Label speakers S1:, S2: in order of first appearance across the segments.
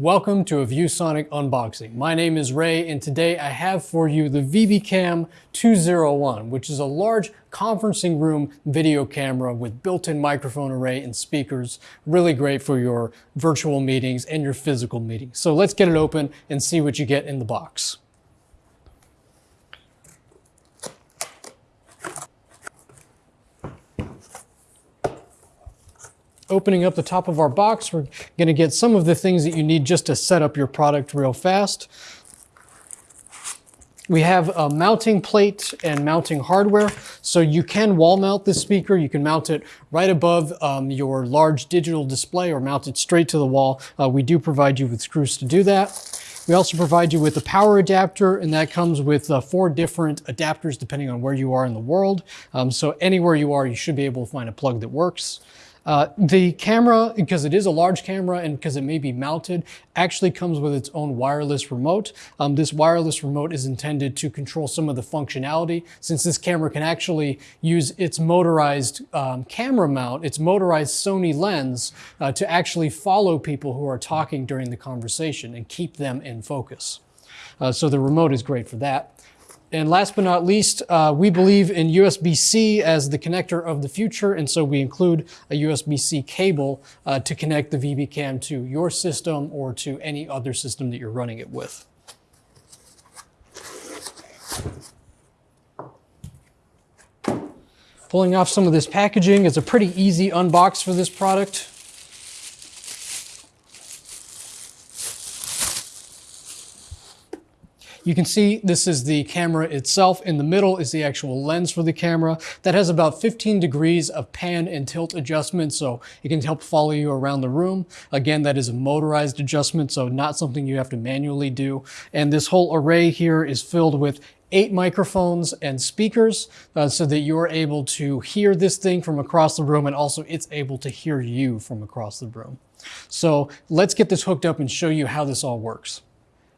S1: Welcome to a ViewSonic unboxing. My name is Ray and today I have for you the VB-CAM 201, which is a large conferencing room video camera with built-in microphone array and speakers. Really great for your virtual meetings and your physical meetings. So let's get it open and see what you get in the box. Opening up the top of our box, we're going to get some of the things that you need just to set up your product real fast. We have a mounting plate and mounting hardware. So you can wall mount this speaker. You can mount it right above um, your large digital display or mount it straight to the wall. Uh, we do provide you with screws to do that. We also provide you with a power adapter and that comes with uh, four different adapters depending on where you are in the world. Um, so anywhere you are, you should be able to find a plug that works. Uh, the camera, because it is a large camera and because it may be mounted, actually comes with its own wireless remote. Um, this wireless remote is intended to control some of the functionality. Since this camera can actually use its motorized um, camera mount, its motorized Sony lens, uh, to actually follow people who are talking during the conversation and keep them in focus. Uh, so the remote is great for that. And last but not least, uh, we believe in USB-C as the connector of the future, and so we include a USB-C cable uh, to connect the VB-CAM to your system or to any other system that you're running it with. Pulling off some of this packaging is a pretty easy unbox for this product. You can see this is the camera itself. In the middle is the actual lens for the camera. That has about 15 degrees of pan and tilt adjustment, so it can help follow you around the room. Again, that is a motorized adjustment, so not something you have to manually do. And this whole array here is filled with eight microphones and speakers uh, so that you're able to hear this thing from across the room and also it's able to hear you from across the room. So let's get this hooked up and show you how this all works.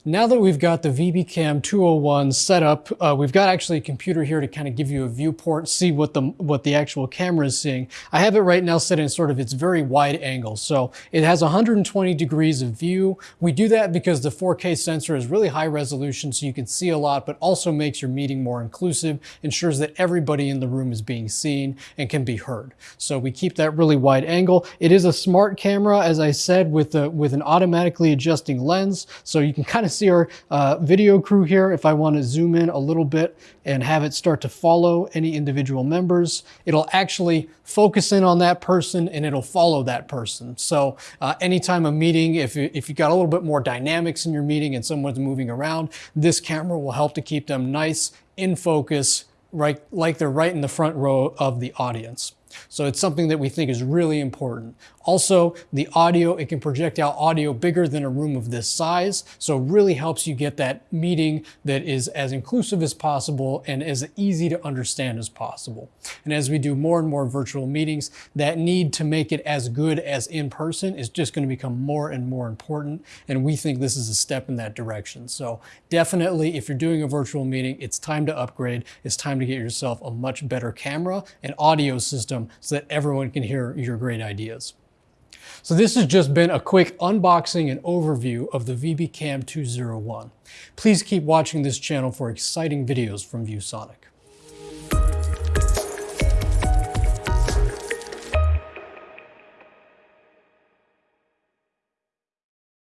S1: Now that we've got the VB-CAM 201 set up, uh, we've got actually a computer here to kind of give you a viewport, see what the, what the actual camera is seeing. I have it right now set in sort of its very wide angle. So it has 120 degrees of view. We do that because the 4K sensor is really high resolution so you can see a lot, but also makes your meeting more inclusive, ensures that everybody in the room is being seen and can be heard. So we keep that really wide angle. It is a smart camera, as I said, with, a, with an automatically adjusting lens. So you can kind of see our uh, video crew here. If I want to zoom in a little bit and have it start to follow any individual members, it'll actually focus in on that person and it'll follow that person. So uh, anytime a meeting, if, if you got a little bit more dynamics in your meeting and someone's moving around, this camera will help to keep them nice in focus, right, like they're right in the front row of the audience. So it's something that we think is really important. Also, the audio, it can project out audio bigger than a room of this size, so it really helps you get that meeting that is as inclusive as possible and as easy to understand as possible. And as we do more and more virtual meetings, that need to make it as good as in person is just going to become more and more important, and we think this is a step in that direction. So definitely, if you're doing a virtual meeting, it's time to upgrade. It's time to get yourself a much better camera and audio system so that everyone can hear your great ideas. So this has just been a quick unboxing and overview of the VB-CAM 201. Please keep watching this channel for exciting videos from ViewSonic.